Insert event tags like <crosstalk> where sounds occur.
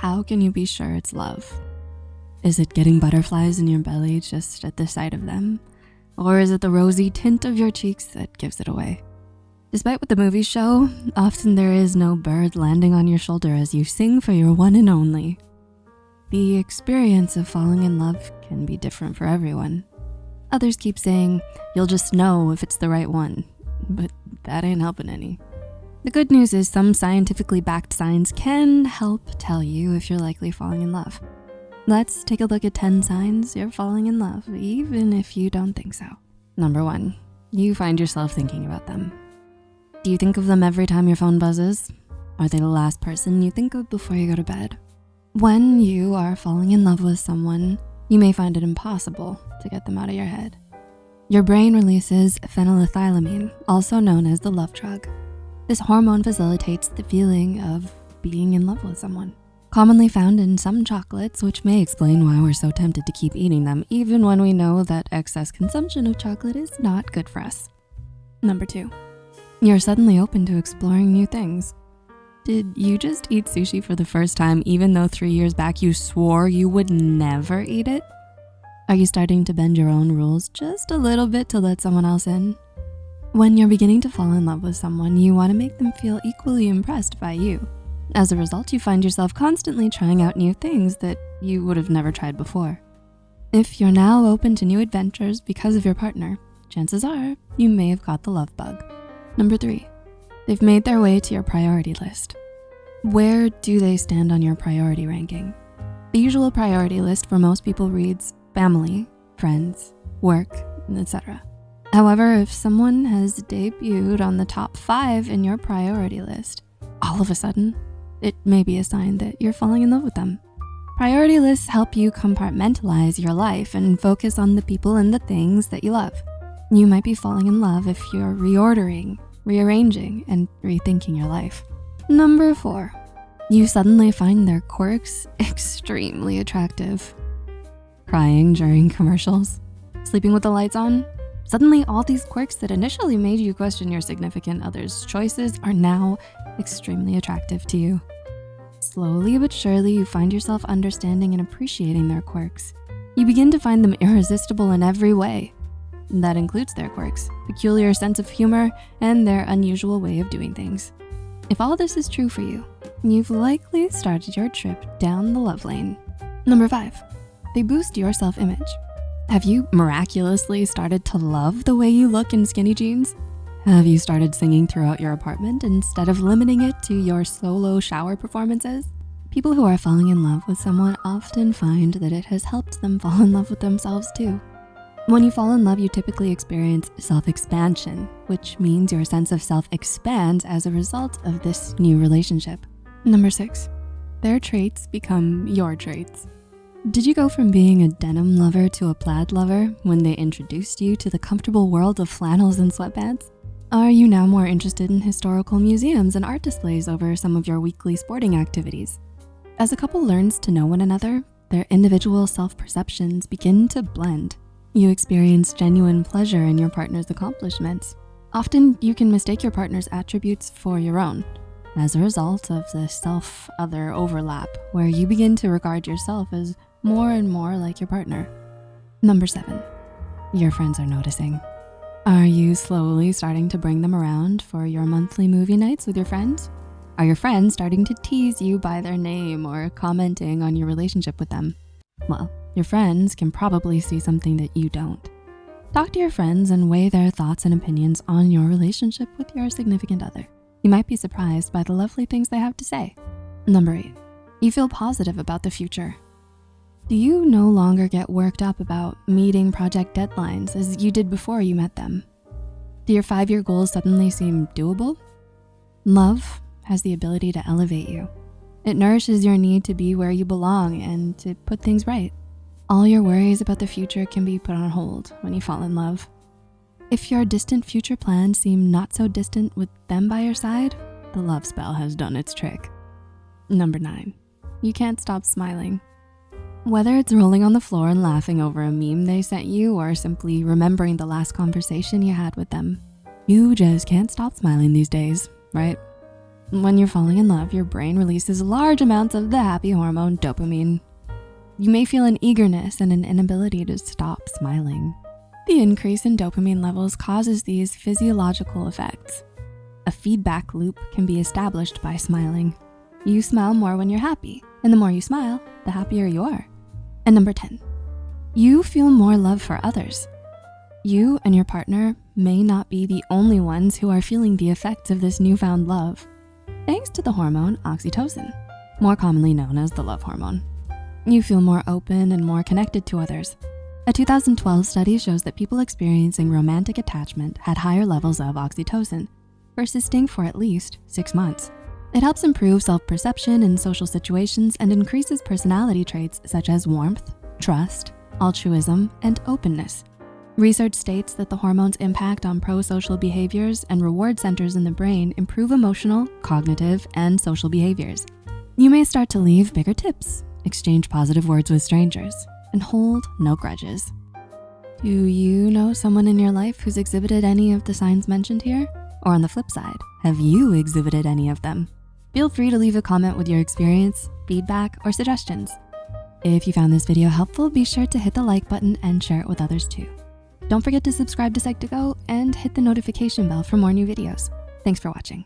how can you be sure it's love? Is it getting butterflies in your belly just at the sight of them? Or is it the rosy tint of your cheeks that gives it away? Despite what the movies show, often there is no bird landing on your shoulder as you sing for your one and only. The experience of falling in love can be different for everyone. Others keep saying, you'll just know if it's the right one, but that ain't helping any. The good news is some scientifically backed signs can help tell you if you're likely falling in love. Let's take a look at 10 signs you're falling in love, even if you don't think so. Number one, you find yourself thinking about them. Do you think of them every time your phone buzzes? Are they the last person you think of before you go to bed? When you are falling in love with someone, you may find it impossible to get them out of your head. Your brain releases phenylethylamine, also known as the love drug. This hormone facilitates the feeling of being in love with someone. Commonly found in some chocolates, which may explain why we're so tempted to keep eating them, even when we know that excess consumption of chocolate is not good for us. Number two, you're suddenly open to exploring new things. Did you just eat sushi for the first time even though three years back you swore you would never eat it? Are you starting to bend your own rules just a little bit to let someone else in? When you're beginning to fall in love with someone, you wanna make them feel equally impressed by you. As a result, you find yourself constantly trying out new things that you would have never tried before. If you're now open to new adventures because of your partner, chances are you may have caught the love bug. Number three, they've made their way to your priority list. Where do they stand on your priority ranking? The usual priority list for most people reads family, friends, work, etc. However, if someone has debuted on the top five in your priority list, all of a sudden, it may be a sign that you're falling in love with them. Priority lists help you compartmentalize your life and focus on the people and the things that you love. You might be falling in love if you're reordering, rearranging, and rethinking your life. Number four, you suddenly find their quirks <laughs> extremely attractive. Crying during commercials, sleeping with the lights on, Suddenly, all these quirks that initially made you question your significant other's choices are now extremely attractive to you. Slowly but surely, you find yourself understanding and appreciating their quirks. You begin to find them irresistible in every way. That includes their quirks, peculiar sense of humor, and their unusual way of doing things. If all this is true for you, you've likely started your trip down the love lane. Number five, they boost your self-image. Have you miraculously started to love the way you look in skinny jeans? Have you started singing throughout your apartment instead of limiting it to your solo shower performances? People who are falling in love with someone often find that it has helped them fall in love with themselves too. When you fall in love, you typically experience self-expansion, which means your sense of self expands as a result of this new relationship. Number six, their traits become your traits. Did you go from being a denim lover to a plaid lover when they introduced you to the comfortable world of flannels and sweatpants? Are you now more interested in historical museums and art displays over some of your weekly sporting activities? As a couple learns to know one another, their individual self-perceptions begin to blend. You experience genuine pleasure in your partner's accomplishments. Often you can mistake your partner's attributes for your own, as a result of the self-other overlap, where you begin to regard yourself as more and more like your partner. Number seven, your friends are noticing. Are you slowly starting to bring them around for your monthly movie nights with your friends? Are your friends starting to tease you by their name or commenting on your relationship with them? Well, your friends can probably see something that you don't. Talk to your friends and weigh their thoughts and opinions on your relationship with your significant other. You might be surprised by the lovely things they have to say. Number eight, you feel positive about the future. Do you no longer get worked up about meeting project deadlines as you did before you met them? Do your five-year goals suddenly seem doable? Love has the ability to elevate you. It nourishes your need to be where you belong and to put things right. All your worries about the future can be put on hold when you fall in love. If your distant future plans seem not so distant with them by your side, the love spell has done its trick. Number nine, you can't stop smiling. Whether it's rolling on the floor and laughing over a meme they sent you or simply remembering the last conversation you had with them, you just can't stop smiling these days, right? When you're falling in love, your brain releases large amounts of the happy hormone dopamine. You may feel an eagerness and an inability to stop smiling. The increase in dopamine levels causes these physiological effects. A feedback loop can be established by smiling. You smile more when you're happy, and the more you smile, the happier you are. And number 10, you feel more love for others. You and your partner may not be the only ones who are feeling the effects of this newfound love thanks to the hormone oxytocin, more commonly known as the love hormone. You feel more open and more connected to others. A 2012 study shows that people experiencing romantic attachment had higher levels of oxytocin, persisting for at least six months. It helps improve self-perception in social situations and increases personality traits such as warmth, trust, altruism, and openness. Research states that the hormone's impact on pro-social behaviors and reward centers in the brain improve emotional, cognitive, and social behaviors. You may start to leave bigger tips, exchange positive words with strangers, and hold no grudges. Do you know someone in your life who's exhibited any of the signs mentioned here? Or on the flip side, have you exhibited any of them? Feel free to leave a comment with your experience, feedback, or suggestions. If you found this video helpful, be sure to hit the like button and share it with others too. Don't forget to subscribe to Psych2Go and hit the notification bell for more new videos. Thanks for watching.